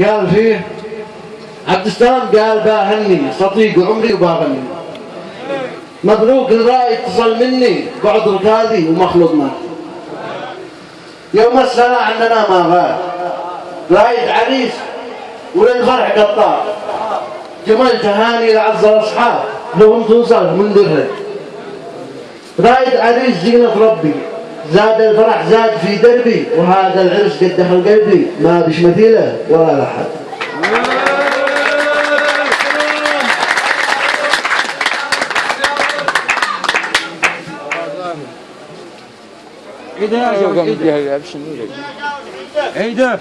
قال فيه عبد السلام قال باهني صديق عمري وباغني مبروك الرأي اتصل مني بعد ركالي ومخلوط مات يوم السنة عندنا ما غاب. رايد عريس وللفرح قطار. جمال تهاني لعز الأصحاب لهم توصل من درة رايد عريس زينة ربي. زاد الفرح زاد في دربي وهذا العرس قد دخل قلبي. ما بش مثيله ولا لحد عيدها يا شباب عيدها عيدها